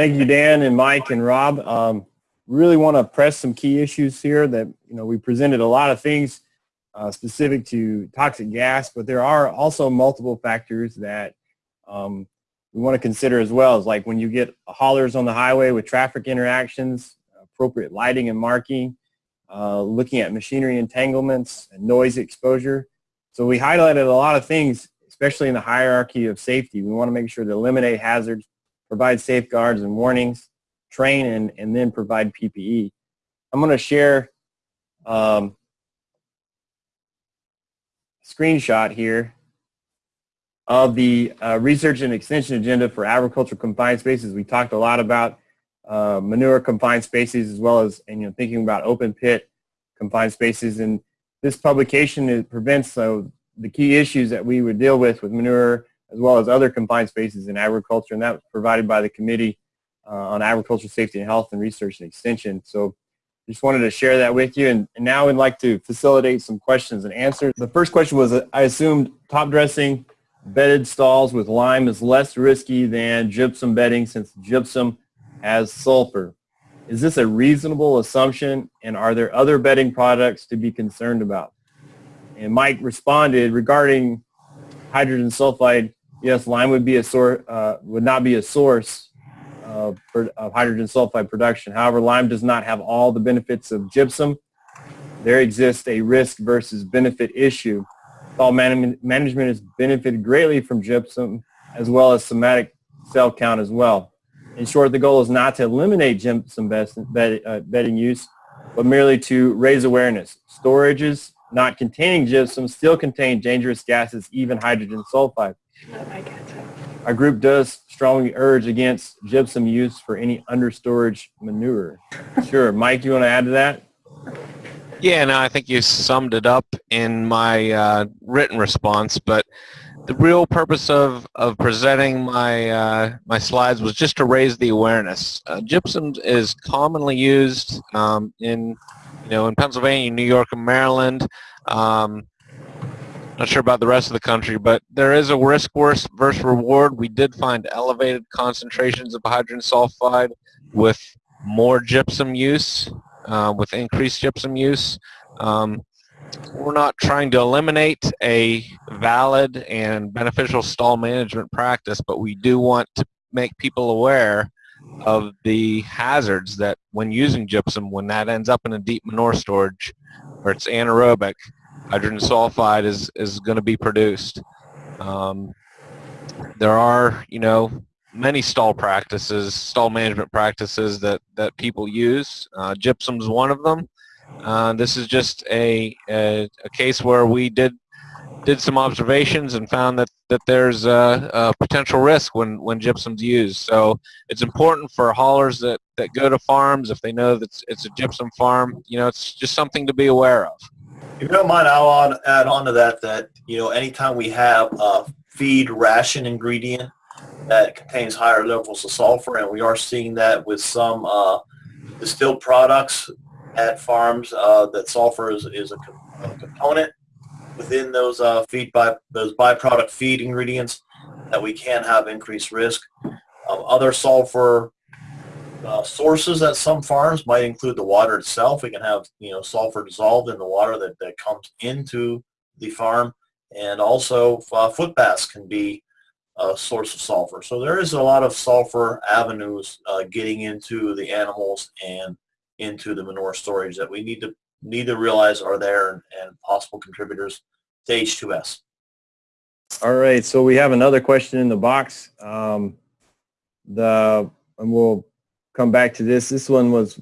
Thank you, Dan and Mike and Rob. Um, really want to press some key issues here that, you know, we presented a lot of things uh, specific to toxic gas, but there are also multiple factors that um, we want to consider as well, is like when you get haulers on the highway with traffic interactions, appropriate lighting and marking, uh, looking at machinery entanglements and noise exposure. So we highlighted a lot of things, especially in the hierarchy of safety. We want to make sure to eliminate hazards, provide safeguards and warnings, train, and, and then provide PPE. I'm going to share um, a screenshot here of the uh, research and extension agenda for agricultural confined spaces. We talked a lot about uh, manure confined spaces as well as and, you know, thinking about open pit confined spaces. And this publication prevents uh, the key issues that we would deal with with manure as well as other confined spaces in agriculture. And that was provided by the Committee uh, on Agricultural Safety and Health and Research and Extension. So just wanted to share that with you. And, and now I'd like to facilitate some questions and answers. The first question was, I assumed top dressing bedded stalls with lime is less risky than gypsum bedding since gypsum has sulfur. Is this a reasonable assumption and are there other bedding products to be concerned about? And Mike responded regarding hydrogen sulfide, yes, lime would be a source, uh, would not be a source of, of hydrogen sulfide production. However, lime does not have all the benefits of gypsum. There exists a risk versus benefit issue. All man management has benefited greatly from gypsum as well as somatic cell count as well. In short, the goal is not to eliminate gypsum bed, uh, bedding use, but merely to raise awareness. Storages not containing gypsum still contain dangerous gases, even hydrogen sulfide. Our group does strongly urge against gypsum use for any understorage manure. Sure. Mike, you want to add to that? Yeah, no, I think you summed it up in my uh, written response, but the real purpose of, of presenting my, uh, my slides was just to raise the awareness. Uh, gypsum is commonly used um, in, you know, in Pennsylvania, New York, and Maryland. Um, not sure about the rest of the country, but there is a risk versus reward. We did find elevated concentrations of hydrogen sulfide with more gypsum use uh, with increased gypsum use. Um, we're not trying to eliminate a valid and beneficial stall management practice, but we do want to make people aware of the hazards that when using gypsum, when that ends up in a deep manure storage where it's anaerobic, hydrogen sulfide is, is going to be produced. Um, there are, you know, many stall practices, stall management practices that, that people use. Uh, gypsum's one of them. Uh, this is just a, a, a, case where we did did some observations and found that, that there's a, a, potential risk when, when gypsum's used. So it's important for haulers that, that go to farms, if they know that it's, it's a gypsum farm, you know, it's just something to be aware of. If you don't mind, I'll add on to that that, you know, anytime we have a feed ration ingredient that contains higher levels of sulfur, and we are seeing that with some uh, distilled products at farms uh, that sulfur is, is a, a, component within those uh, feed by those byproduct feed ingredients that we can have increased risk. Um, other sulfur uh, sources at some farms might include the water itself. We can have you know sulfur dissolved in the water that, that comes into the farm, and also uh, foot baths can be a source of sulfur. So there is a lot of sulfur avenues uh, getting into the animals and into the manure storage that we need to need to realize are there and, and possible contributors to H2S. All right, so we have another question in the box. Um, the and we'll come back to this. This one was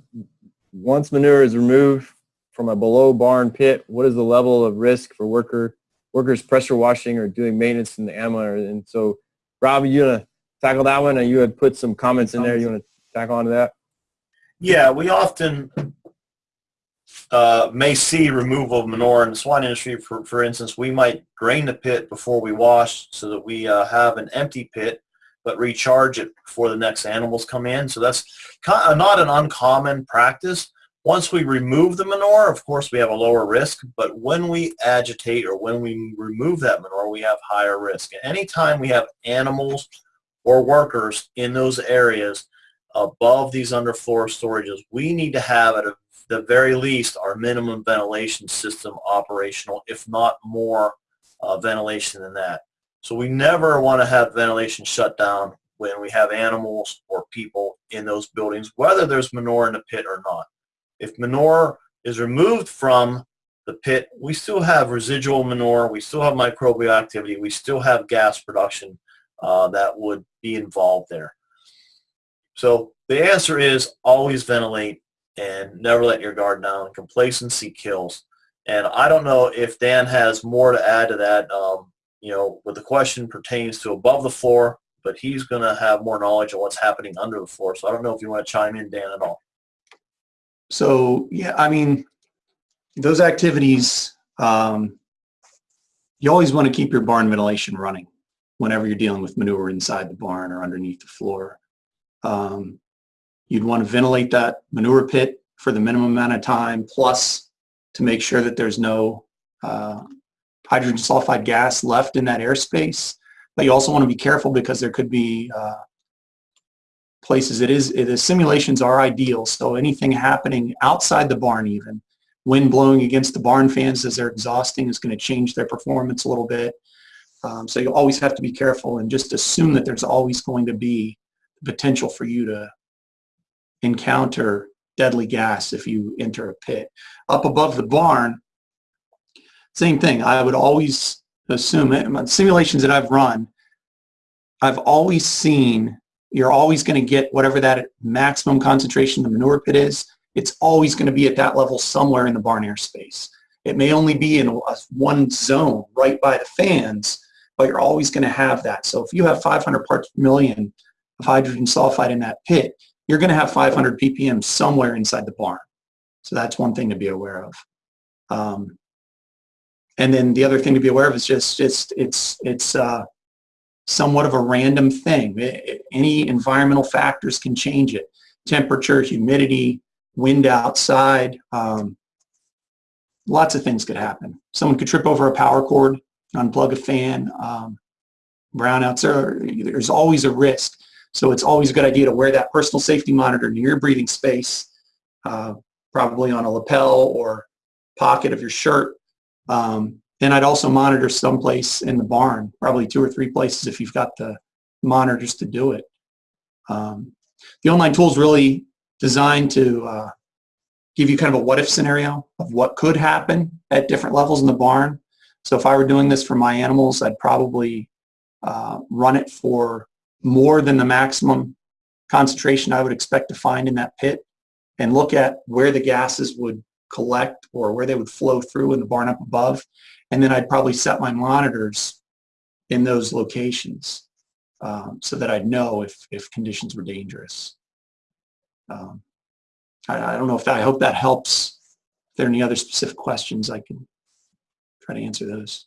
once manure is removed from a below barn pit, what is the level of risk for worker workers pressure washing or doing maintenance in the animal? And so Rob, you want to tackle that one, And you had put some comments in there. You want to tackle onto that? Yeah, we often uh, may see removal of manure in the swine industry. For, for instance, we might drain the pit before we wash so that we uh, have an empty pit, but recharge it before the next animals come in. So that's of not an uncommon practice. Once we remove the manure, of course, we have a lower risk, but when we agitate or when we remove that manure, we have higher risk. Anytime we have animals or workers in those areas, above these underfloor storages, we need to have at the very least our minimum ventilation system operational, if not more uh, ventilation than that. So we never want to have ventilation shut down when we have animals or people in those buildings, whether there's manure in the pit or not. If manure is removed from the pit, we still have residual manure, we still have microbial activity, we still have gas production uh, that would be involved there. So the answer is always ventilate and never let your guard down. Complacency kills. And I don't know if Dan has more to add to that. Um, you know, but the question pertains to above the floor, but he's going to have more knowledge of what's happening under the floor. So I don't know if you want to chime in, Dan, at all. So yeah, I mean, those activities, um, you always want to keep your barn ventilation running whenever you're dealing with manure inside the barn or underneath the floor. Um, you'd want to ventilate that manure pit for the minimum amount of time, plus to make sure that there's no uh, hydrogen sulfide gas left in that airspace. But you also want to be careful because there could be uh, places it is, the simulations are ideal. So anything happening outside the barn even, wind blowing against the barn fans as they're exhausting is going to change their performance a little bit. Um, so you always have to be careful and just assume that there's always going to be potential for you to encounter deadly gas if you enter a pit. Up above the barn, same thing. I would always assume it. Simulations that I've run, I've always seen you're always going to get whatever that maximum concentration the manure pit is. It's always going to be at that level somewhere in the barn airspace. It may only be in one zone right by the fans, but you're always going to have that. So if you have 500 parts per million of hydrogen sulfide in that pit, you're going to have 500 ppm somewhere inside the barn. So that's one thing to be aware of. Um, and then the other thing to be aware of is just, just it's, it's uh, somewhat of a random thing. It, any environmental factors can change it. Temperature, humidity, wind outside, um, lots of things could happen. Someone could trip over a power cord, unplug a fan, um, brownouts. Are, there's always a risk. So it's always a good idea to wear that personal safety monitor near your breathing space, uh, probably on a lapel or pocket of your shirt. Um, and I'd also monitor someplace in the barn, probably two or three places if you've got the monitors to do it. Um, the online tool is really designed to uh, give you kind of a what if scenario of what could happen at different levels in the barn. So if I were doing this for my animals, I'd probably uh, run it for more than the maximum concentration I would expect to find in that pit and look at where the gases would collect or where they would flow through in the barn up above. And then I'd probably set my monitors in those locations um, so that I'd know if, if conditions were dangerous. Um, I, I don't know if that, I hope that helps. If there are any other specific questions, I can try to answer those.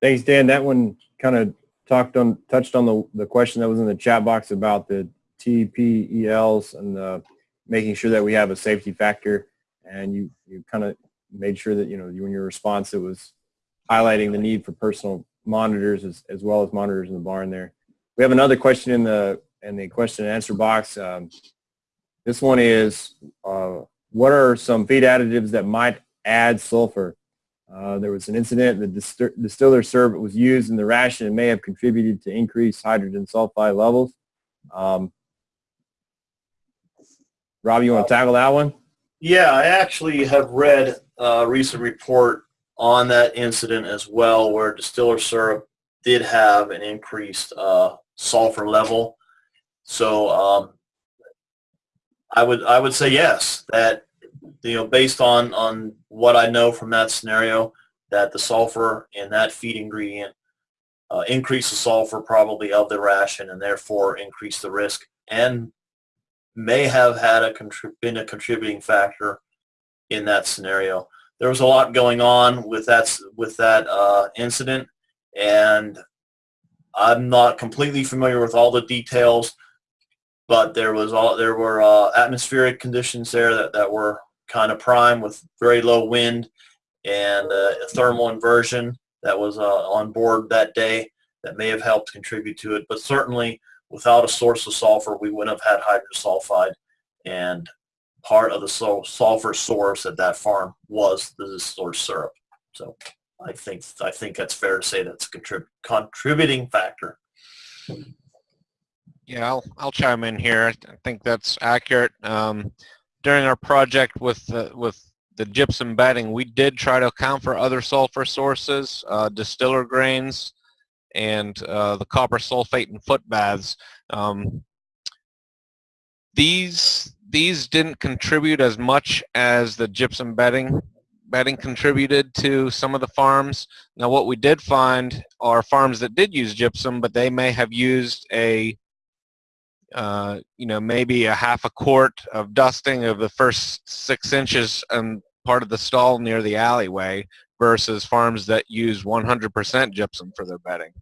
Thanks, Dan. That one kind of talked on, touched on the, the question that was in the chat box about the TPELs and the, making sure that we have a safety factor. And you, you kind of made sure that, you know, you, in your response, it was highlighting the need for personal monitors as, as well as monitors in the barn there. We have another question in the, in the question and answer box. Um, this one is, uh, what are some feed additives that might add sulfur? Uh, there was an incident, the distil distiller was used in the ration and may have contributed to increased hydrogen sulfide levels. Um, Rob, you want to tackle that one? Yeah, I actually have read a recent report on that incident as well where distiller syrup did have an increased uh, sulfur level. So um, I would I would say yes that you know based on on what I know from that scenario that the sulfur in that feed ingredient uh, increase the sulfur probably of the ration and therefore increase the risk and may have had a been a contributing factor in that scenario. There was a lot going on with that with that uh, incident, and I'm not completely familiar with all the details, but there was all there were uh, atmospheric conditions there that, that were kind of prime with very low wind and uh, a thermal inversion that was uh, on board that day that may have helped contribute to it. But certainly without a source of sulfur, we wouldn't have had hydrosulfide. And part of the sulfur source at that farm was the distilled syrup. So I think I think that's fair to say that's a contrib- contributing factor. Yeah, I'll, I'll chime in here. I I think that's accurate. Um, during our project with the, with the gypsum bedding, we did try to account for other sulfur sources, uh, distiller grains, and uh, the copper sulfate and foot baths. Um, these these didn't contribute as much as the gypsum bedding bedding contributed to some of the farms. Now, what we did find are farms that did use gypsum, but they may have used a uh, you know, maybe a half a quart of dusting of the first six inches and part of the stall near the alleyway versus farms that use 100% gypsum for their bedding.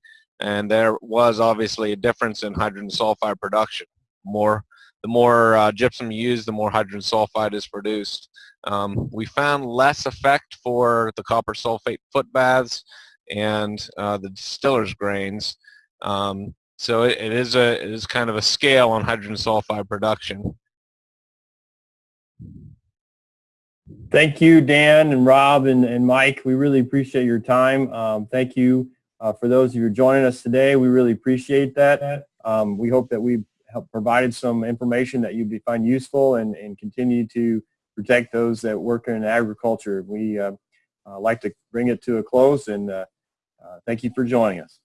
And there was obviously a difference in hydrogen sulfide production. More, the more uh, gypsum you use, the more hydrogen sulfide is produced. Um, we found less effect for the copper sulfate foot baths and uh, the distiller's grains. Um, so it, it is a it is kind of a scale on hydrogen sulfide production. Thank you, Dan and Rob and, and Mike. We really appreciate your time. Um, thank you uh, for those of you joining us today. We really appreciate that. Um, we hope that we've helped provided some information that you find useful and, and continue to protect those that work in agriculture. We uh, uh, like to bring it to a close and uh, uh, thank you for joining us.